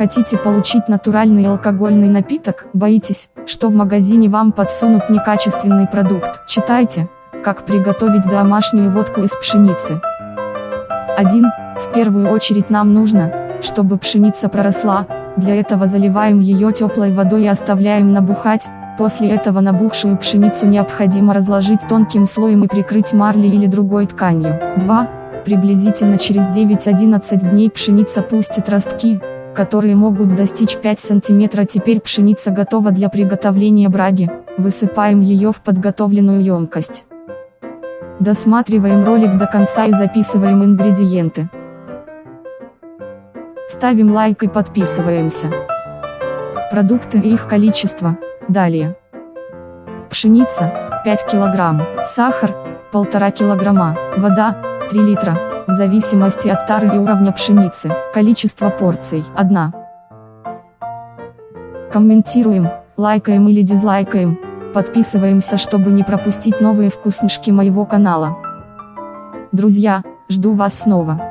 Хотите получить натуральный алкогольный напиток? Боитесь, что в магазине вам подсунут некачественный продукт? Читайте, как приготовить домашнюю водку из пшеницы. 1. В первую очередь нам нужно, чтобы пшеница проросла, для этого заливаем ее теплой водой и оставляем набухать, после этого набухшую пшеницу необходимо разложить тонким слоем и прикрыть марлей или другой тканью. 2. Приблизительно через 9-11 дней пшеница пустит ростки, которые могут достичь 5 см. Теперь пшеница готова для приготовления браги, высыпаем ее в подготовленную емкость. Досматриваем ролик до конца и записываем ингредиенты. Ставим лайк и подписываемся. Продукты и их количество. Далее. Пшеница 5 кг, сахар 1,5 кг, вода 3 литра, в зависимости от тары и уровня пшеницы, количество порций 1. Комментируем, лайкаем или дизлайкаем, подписываемся, чтобы не пропустить новые вкусняшки моего канала. Друзья, жду вас снова.